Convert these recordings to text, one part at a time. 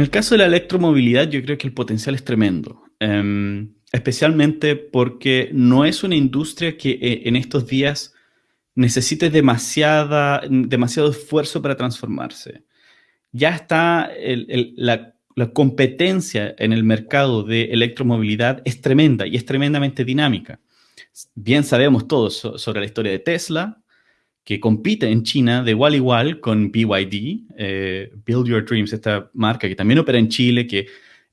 En el caso de la electromovilidad, yo creo que el potencial es tremendo, em, especialmente porque no es una industria que eh, en estos días necesite demasiada, demasiado esfuerzo para transformarse. Ya está la, la competencia en el mercado de electromovilidad es tremenda y es tremendamente dinámica. Bien sabemos todos sobre la historia de Tesla, que compite en China de igual a igual con BYD, eh, Build Your Dreams, esta marca que también opera en Chile, que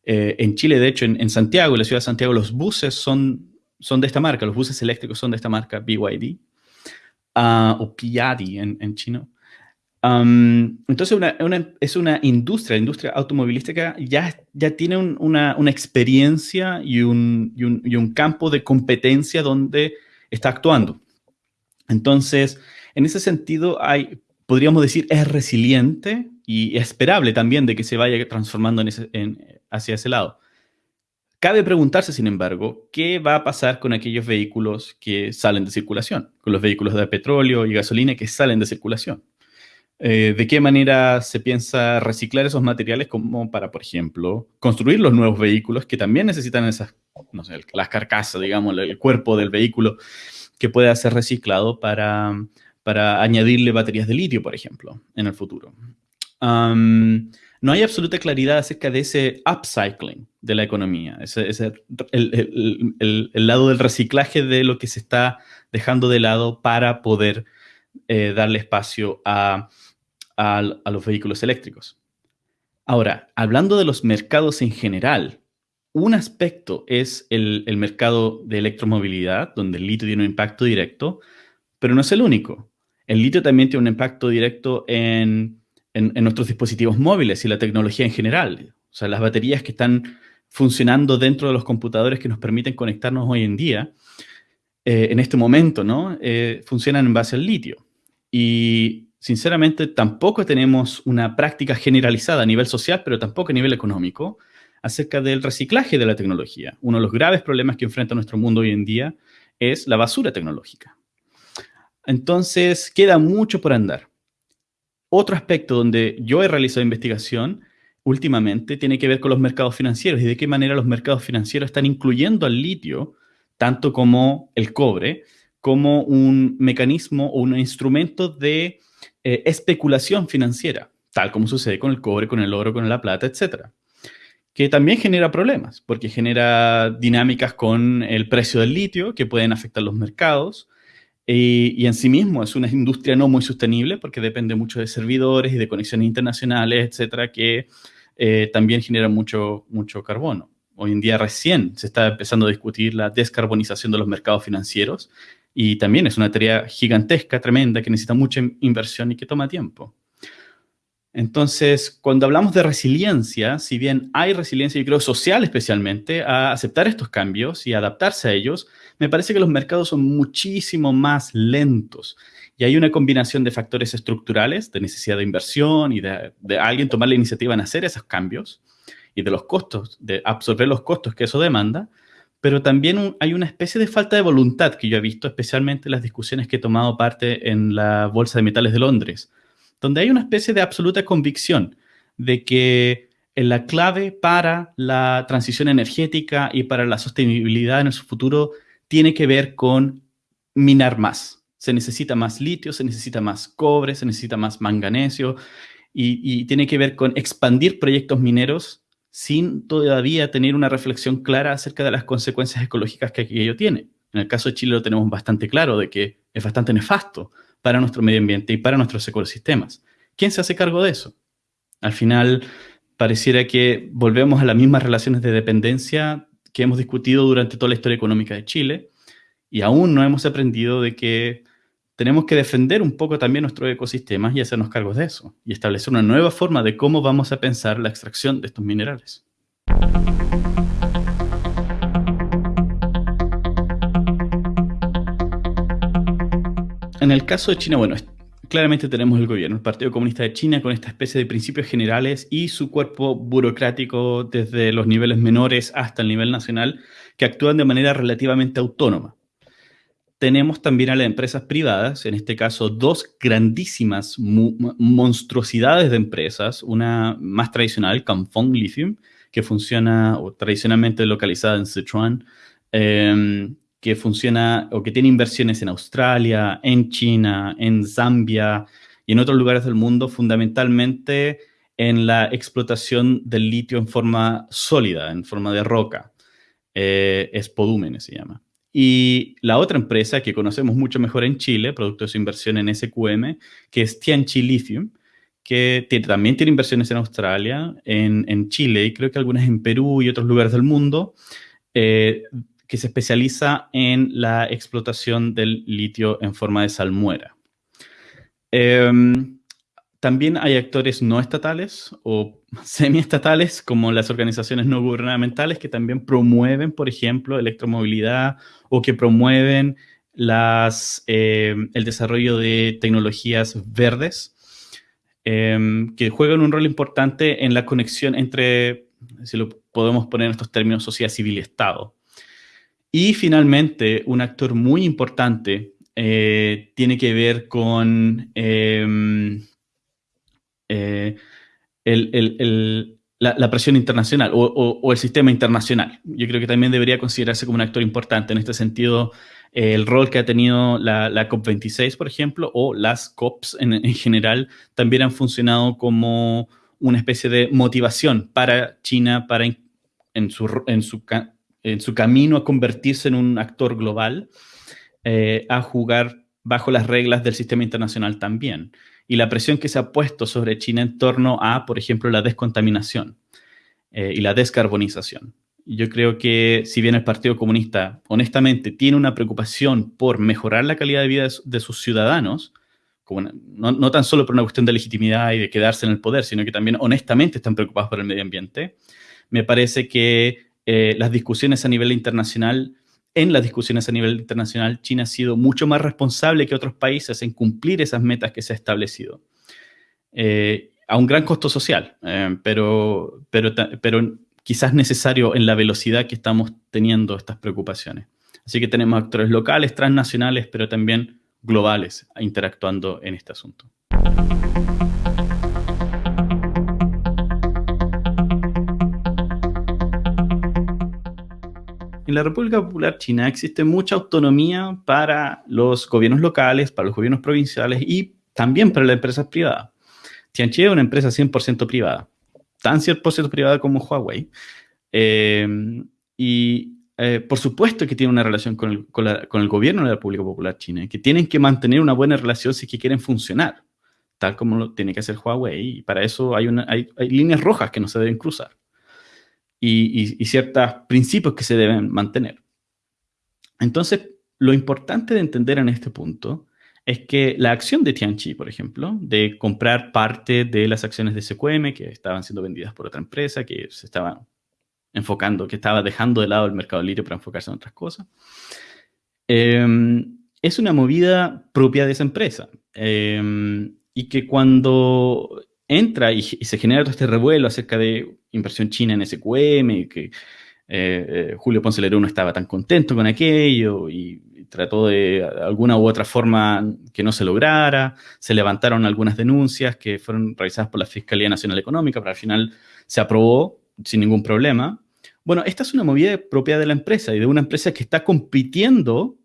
eh, en Chile, de hecho, en, Santiago, en la ciudad de Santiago, los buses son, son de esta marca, los buses eléctricos son de esta marca, BYD, ah, o Piadi en, en chino. entonces, es una industria, la industria automovilística ya, ya tiene una, una, experiencia y un, y, un, y un campo de competencia donde está actuando. Entonces, en ese sentido, podríamos decir, es resiliente y esperable también de que se vaya transformando hacia ese lado. Cabe preguntarse, sin embargo, qué va a pasar con aquellos vehículos que salen de circulación, con los vehículos de petróleo y gasolina que salen de circulación. Eh, ¿De qué manera se piensa reciclar esos materiales como para, por ejemplo, construir los nuevos vehículos que también necesitan esas, las carcasas, digamos, el cuerpo del vehículo que pueda ser reciclado para, para añadirle baterías de litio, por ejemplo, en el futuro. no hay absoluta claridad acerca de ese upcycling de la economía, ese, el, lado del reciclaje de lo que se está dejando de lado para poder eh, darle espacio a, a, los vehículos eléctricos. Ahora, hablando de los mercados en general, un aspecto es el, mercado de electromovilidad, donde el litio tiene un impacto directo, pero no es el único. El litio también tiene un impacto directo en, nuestros dispositivos móviles y la tecnología en general. O sea, las baterías que están funcionando dentro de los computadores que nos permiten conectarnos hoy en día, eh, en este momento, ¿no? Eh, funcionan en base al litio. Y sinceramente tampoco tenemos una práctica generalizada a nivel social, pero tampoco a nivel económico, acerca del reciclaje de la tecnología. Uno de los graves problemas que enfrenta nuestro mundo hoy en día es la basura tecnológica. Entonces, queda mucho por andar. Otro aspecto donde yo he realizado investigación últimamente tiene que ver con los mercados financieros y de qué manera los mercados financieros están incluyendo al litio, tanto como el cobre, como un mecanismo o un instrumento de eh, especulación financiera, tal como sucede con el cobre, con el oro, con la plata, etcétera que también genera problemas, porque genera dinámicas con el precio del litio que pueden afectar los mercados, y, en sí mismo es una industria no muy sostenible porque depende mucho de servidores y de conexiones internacionales, etcétera, que eh, también generan mucho, mucho carbono. Hoy en día recién se está empezando a discutir la descarbonización de los mercados financieros y también es una tarea gigantesca, tremenda, que necesita mucha inversión y que toma tiempo. Entonces, cuando hablamos de resiliencia, si bien hay resiliencia, yo creo, social especialmente, a aceptar estos cambios y adaptarse a ellos, me parece que los mercados son muchísimo más lentos. Y hay una combinación de factores estructurales, de necesidad de inversión y de, alguien tomar la iniciativa en hacer esos cambios y de los costos, de absorber los costos que eso demanda, pero también hay una especie de falta de voluntad que yo he visto, especialmente en las discusiones que he tomado parte en la Bolsa de Metales de Londres, donde hay una especie de absoluta convicción de que la clave para la transición energética y para la sostenibilidad en su futuro tiene que ver con minar más. Se necesita más litio, se necesita más cobre, se necesita más manganesio y, tiene que ver con expandir proyectos mineros sin todavía tener una reflexión clara acerca de las consecuencias ecológicas que aquello tiene. En el caso de Chile lo tenemos bastante claro de que es bastante nefasto para nuestro medio ambiente y para nuestros ecosistemas. ¿Quién se hace cargo de eso? Al final, pareciera que volvemos a las mismas relaciones de dependencia que hemos discutido durante toda la historia económica de Chile y aún no hemos aprendido de que tenemos que defender un poco también nuestros ecosistemas y hacernos cargos de eso y establecer una nueva forma de cómo vamos a pensar la extracción de estos minerales. En el caso de China, bueno, claramente tenemos el gobierno, el Partido Comunista de China, con esta especie de principios generales y su cuerpo burocrático desde los niveles menores hasta el nivel nacional, que actúan de manera relativamente autónoma. tenemos también a las empresas privadas, en este caso dos grandísimas monstruosidades de empresas, una más tradicional, Canfong Lithium, que funciona o tradicionalmente localizada en Sichuan, em, que funciona o que tiene inversiones en Australia, en China, en Zambia y en otros lugares del mundo, fundamentalmente en la explotación del litio en forma sólida, en forma de roca. Eh, Spodúmenes se llama. Y la otra empresa que conocemos mucho mejor en Chile, producto de su inversión en SQM, que es Tianchi Lithium, que también tiene inversiones en Australia, en, Chile y creo que algunas en Perú y otros lugares del mundo, eh, que se especializa en la explotación del litio en forma de salmuera. Em, también hay actores no estatales o semiestatales, como las organizaciones no gubernamentales, que también promueven, por ejemplo, electromovilidad o que promueven em, el desarrollo de tecnologías verdes Em, que juegan un rol importante en la conexión entre, si lo podemos poner en estos términos, sociedad civil y Estado. Y finalmente, un actor muy importante eh, tiene que ver con em, eh, la, presión internacional o, el sistema internacional. Yo creo que también debería considerarse como un actor importante en este sentido el rol que ha tenido la, COP26, por ejemplo, o las COPs en, general, también han funcionado como una especie de motivación para China para en, su, en, su, en su, camino a convertirse en un actor global, eh, a jugar bajo las reglas del sistema internacional también. Y la presión que se ha puesto sobre China en torno a, por ejemplo, la descontaminación eh, y la descarbonización. Yo creo que si bien el Partido Comunista honestamente tiene una preocupación por mejorar la calidad de vida de, sus ciudadanos, no, tan solo por una cuestión de legitimidad y de quedarse en el poder, sino que también honestamente están preocupados por el medio ambiente, me parece que eh, las discusiones a nivel internacional, en las discusiones a nivel internacional, China ha sido mucho más responsable que otros países en cumplir esas metas que se ha establecido. Eh, a un gran costo social, eh, pero, pero, pero quizás necesario en la velocidad que estamos teniendo estas preocupaciones. Así que tenemos actores locales, transnacionales, pero también globales interactuando en este asunto. En la República Popular China existe mucha autonomía para los gobiernos locales, para los gobiernos provinciales y también para las empresas privadas. Tianchi es una empresa 100% privada tan 100% privada como Huawei. Eh, y eh, por supuesto que tiene una relación con el, gobierno de la República Popular China, que tienen que mantener una buena relación si que quieren funcionar, tal como lo tiene que hacer Huawei. Y para eso hay, una, hay, líneas rojas que no se deben cruzar y, y ciertos principios que se deben mantener. Entonces, lo importante de entender en este punto es que la acción de Tianchi, por ejemplo, de comprar parte de las acciones de SQM que estaban siendo vendidas por otra empresa, que se estaba enfocando, que estaba dejando de lado el mercado libre para enfocarse en otras cosas, em, es una movida propia de esa empresa. Em, y que cuando entra y, se genera todo este revuelo acerca de inversión china en SQM, que eh, eh, Julio Ponce Lerón no estaba tan contento con aquello y trató de alguna u otra forma que no se lograra, se levantaron algunas denuncias que fueron realizadas por la Fiscalía Nacional Económica, pero al final se aprobó sin ningún problema. Bueno, esta es una movida propia de la empresa y de una empresa que está compitiendo,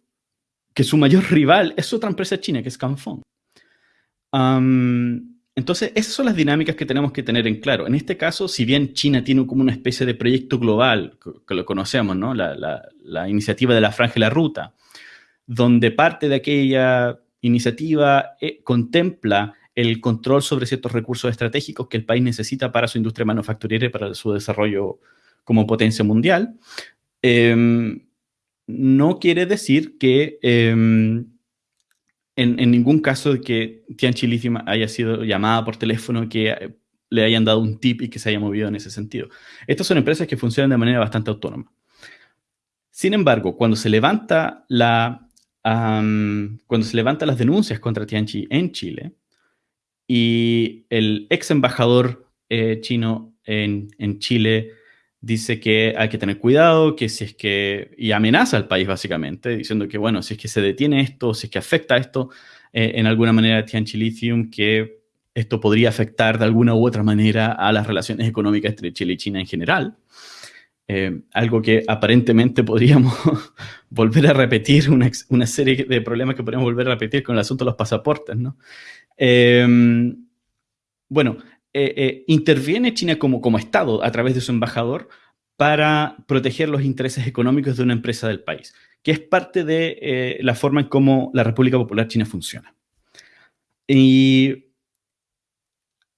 que su mayor rival es otra empresa china, que es Canfong. Entonces, esas son las dinámicas que tenemos que tener en claro. En este caso, si bien China tiene como una especie de proyecto global, que, lo conocemos, ¿no? La, la, iniciativa de la Franja y la Ruta, donde parte de aquella iniciativa eh, contempla el control sobre ciertos recursos estratégicos que el país necesita para su industria manufacturera y para su desarrollo como potencia mundial, em, no quiere decir que em, en, ningún caso que Tianchi Lithium haya sido llamada por teléfono, que le hayan dado un tip y que se haya movido en ese sentido. Estas son empresas que funcionan de manera bastante autónoma. Sin embargo, cuando se levanta la cuando se levantan las denuncias contra Tianchi en Chile y el ex embajador eh, chino en, Chile dice que hay que tener cuidado, que si es que, y amenaza al país básicamente, diciendo que, bueno, si es que se detiene esto, si es que afecta esto eh, en alguna manera a Tianchi Lithium, que esto podría afectar de alguna u otra manera a las relaciones económicas entre Chile y China en general. Eh, algo que aparentemente podríamos volver a repetir, una, una, serie de problemas que podríamos volver a repetir con el asunto de los pasaportes, ¿no? Eh, bueno, eh, interviene China como, como Estado a través de su embajador para proteger los intereses económicos de una empresa del país, que es parte de la forma en cómo la República Popular China funciona. Y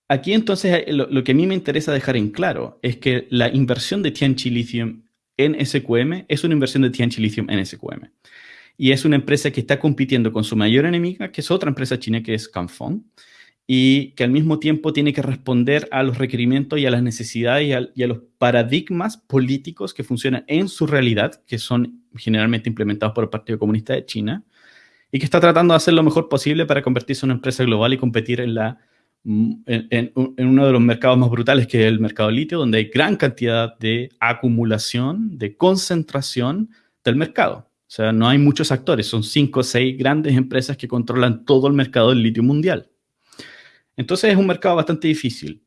Aquí entonces eh, lo, que a mí me interesa dejar en claro es que la inversión de Tianchi Lithium en SQM es una inversión de Tianchi Lithium en SQM. Y es una empresa que está compitiendo con su mayor enemiga, que es otra empresa china que es Canfong, y que al mismo tiempo tiene que responder a los requerimientos y a las necesidades y a, los paradigmas políticos que funcionan en su realidad, que son generalmente implementados por el Partido Comunista de China, y que está tratando de hacer lo mejor posible para convertirse en una empresa global y competir en la en, uno de los mercados más brutales que es el mercado litio, donde hay gran cantidad de acumulación, de concentración del mercado. O sea, no hay muchos actores, son cinco o seis grandes empresas que controlan todo el mercado del litio mundial. Entonces es un mercado bastante difícil.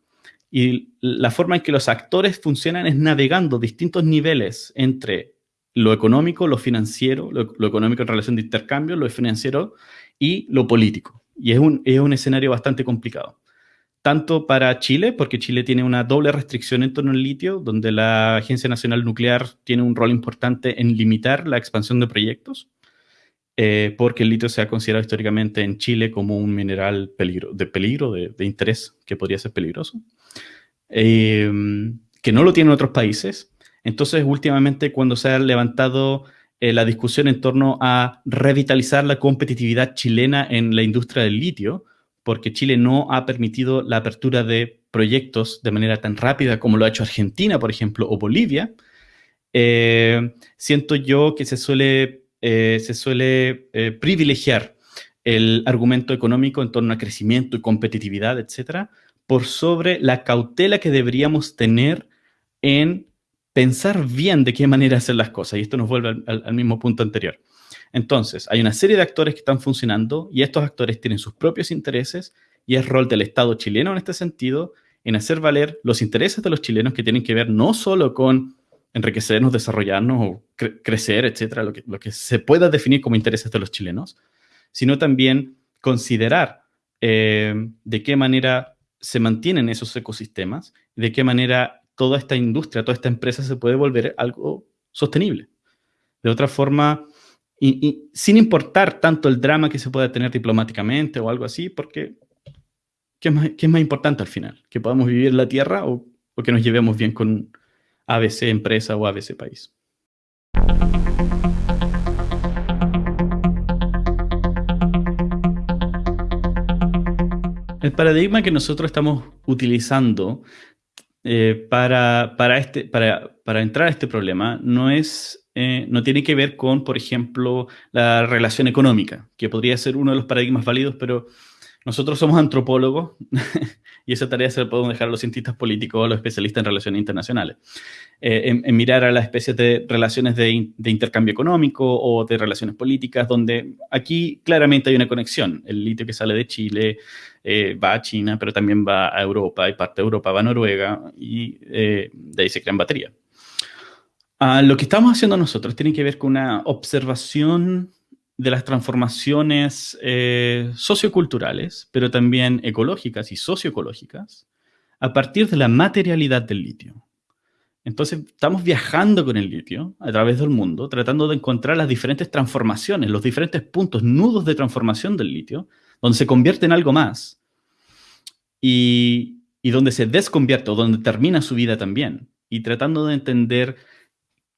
Y la forma en que los actores funcionan es navegando distintos niveles entre lo económico, lo financiero, lo, económico en relación de intercambio, lo financiero y lo político. Y es un, es un escenario bastante complicado tanto para Chile, porque Chile tiene una doble restricción en torno al litio, donde la Agencia Nacional Nuclear tiene un rol importante en limitar la expansión de proyectos, eh, porque el litio se ha considerado históricamente en Chile como un mineral peligro, de peligro, de, interés, que podría ser peligroso, eh, que no lo tienen otros países. Entonces, últimamente, cuando se ha levantado eh, la discusión en torno a revitalizar la competitividad chilena en la industria del litio, porque Chile no ha permitido la apertura de proyectos de manera tan rápida como lo ha hecho Argentina, por ejemplo, o Bolivia, eh, siento yo que se suele, eh, se suele eh, privilegiar el argumento económico en torno a crecimiento y competitividad, etcétera, por sobre la cautela que deberíamos tener en pensar bien de qué manera hacer las cosas. Y esto nos vuelve al mismo punto anterior. Entonces, hay una serie de actores que están funcionando y estos actores tienen sus propios intereses y es rol del Estado chileno en este sentido en hacer valer los intereses de los chilenos que tienen que ver no solo con enriquecernos, desarrollarnos crecer, etcétera, lo que, lo que se pueda definir como intereses de los chilenos, sino también considerar eh, de qué manera se mantienen esos ecosistemas, de qué manera toda esta industria, toda esta empresa se puede volver algo sostenible. De otra forma, y, sin importar tanto el drama que se pueda tener diplomáticamente o algo así, porque ¿qué es más, qué es más importante al final? ¿Que podamos vivir la Tierra o, o que nos llevemos bien con ABC empresa o ABC país? El paradigma que nosotros estamos utilizando eh, para, para, este, para, para entrar a este problema no es eh, no tiene que ver con, por ejemplo, la relación económica, que podría ser uno de los paradigmas válidos, pero nosotros somos antropólogos y esa tarea se la podemos dejar a los cientistas políticos o a los especialistas en relaciones internacionales. Eh, en, mirar a las especies de relaciones de, intercambio económico o de relaciones políticas, donde aquí claramente hay una conexión. El litio que sale de Chile eh, va a China, pero también va a Europa y parte de Europa va a Noruega y de ahí se crean baterías. Ah, lo que estamos haciendo nosotros tiene que ver con una observación de las transformaciones eh, socioculturales, pero también ecológicas y socioecológicas, a partir de la materialidad del litio. Entonces, estamos viajando con el litio a través del mundo, tratando de encontrar las diferentes transformaciones, los diferentes puntos, nudos de transformación del litio, donde se convierte en algo más y, y donde se desconvierte o donde termina su vida también. Y tratando de entender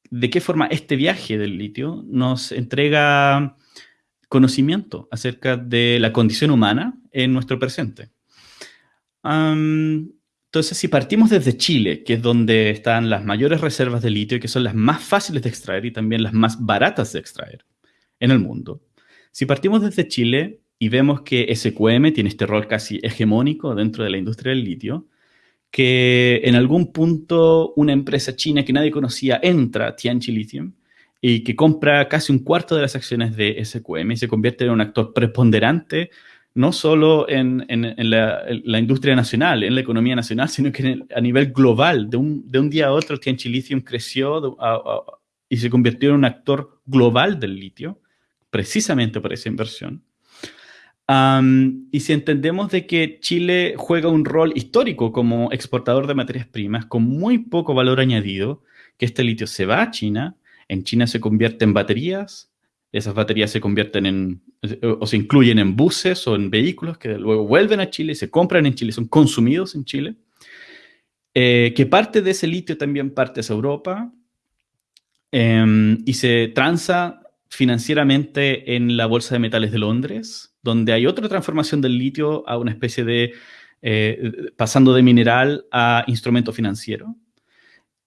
de qué forma este viaje del litio nos entrega conocimiento acerca de la condición humana en nuestro presente. entonces, si partimos desde Chile, que es donde están las mayores reservas de litio que son las más fáciles de extraer y también las más baratas de extraer en el mundo, si partimos desde Chile y vemos que SQM tiene este rol casi hegemónico dentro de la industria del litio, que en algún punto una empresa china que nadie conocía entra a Tianqi Lithium y que compra casi un cuarto de las acciones de SQM y se convierte en un actor preponderante no solo en, la, industria nacional, en la economía nacional, sino que a nivel global. De un, de un, día a otro, Tianqi Lithium creció y se convirtió en un actor global del litio, precisamente por esa inversión. y si entendemos de que Chile juega un rol histórico como exportador de materias primas con muy poco valor añadido, que este litio se va a China, en China se convierte en baterías, esas baterías se convierten en, o se incluyen en buses o en vehículos que luego vuelven a Chile, se compran en Chile, son consumidos en Chile, eh, que parte de ese litio también parte a Europa em, y se transa financieramente en la Bolsa de Metales de Londres, donde hay otra transformación del litio a una especie de, eh, pasando de mineral a instrumento financiero.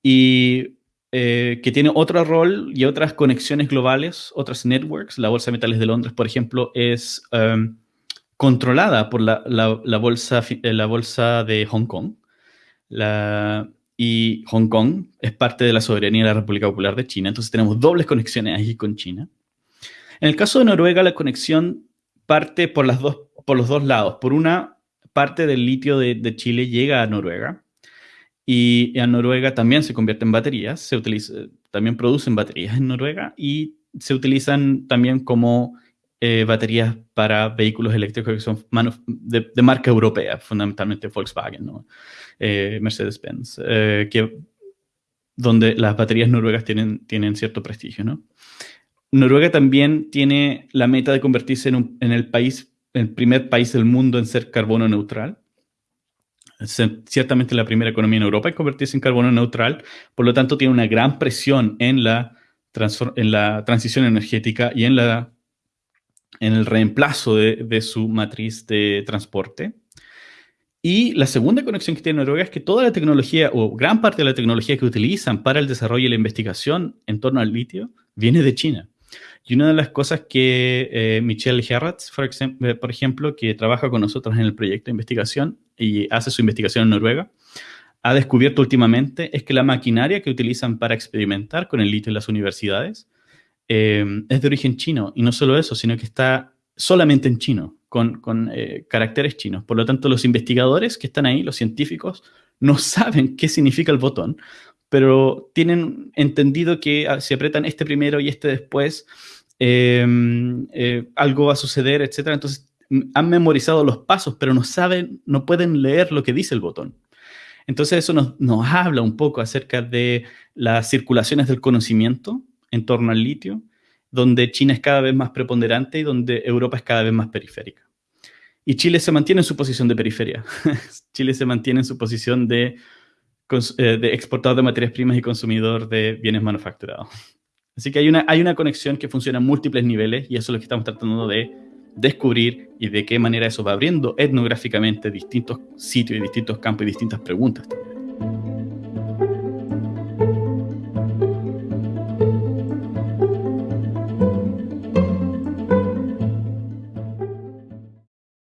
Y eh, que tiene otro rol y otras conexiones globales, otras networks. La Bolsa de Metales de Londres, por ejemplo, es em, controlada por la, la, bolsa, eh, la bolsa de Hong Kong. y Hong Kong es parte de la soberanía de la República Popular de China, entonces tenemos dobles conexiones ahí con China. En el caso de Noruega, la conexión parte por, las dos, por los dos lados. Por una parte del litio de, de Chile llega a Noruega, y en Noruega también se convierte en baterías, se utiliza, también producen baterías en Noruega y se utilizan también como eh, baterías para vehículos eléctricos que son de, marca europea, fundamentalmente Volkswagen, ¿no? Eh, Mercedes-Benz, eh, que, donde las baterías noruegas tienen, tienen cierto prestigio. ¿no? Noruega también tiene la meta de convertirse en, en el país, el primer país del mundo en ser carbono neutral ciertamente la primera economía en Europa en convertirse en carbono neutral, por lo tanto tiene una gran presión en la, en la transición energética y en, la, en el reemplazo de, su matriz de transporte. Y la segunda conexión que tiene Noruega es que toda la tecnología o gran parte de la tecnología que utilizan para el desarrollo y la investigación en torno al litio viene de China. Y una de las cosas que eh, Michelle Herratz, eh, por, ejemplo, que trabaja con nosotros en el proyecto de investigación y hace su investigación en Noruega, ha descubierto últimamente es que la maquinaria que utilizan para experimentar con el litio en las universidades eh, es de origen chino. Y no solo eso, sino que está solamente en chino, con, con caracteres chinos. Por lo tanto, los investigadores que están ahí, los científicos, no saben qué significa el botón, pero tienen entendido que ah, si apretan este primero y este después, em, eh, algo va a suceder, etc. Entonces han memorizado los pasos, pero no saben, no pueden leer lo que dice el botón. Entonces eso nos, habla un poco acerca de las circulaciones del conocimiento en torno al litio, donde China es cada vez más preponderante y donde Europa es cada vez más periférica. Y Chile se mantiene en su posición de periferia. Chile se mantiene en su posición de eh, de exportador de materias primas y consumidor de bienes manufacturados. Así que hay una, conexión que funciona en múltiples niveles y eso es lo que estamos tratando de descubrir y de qué manera eso va abriendo etnográficamente distintos sitios y distintos campos y distintas preguntas.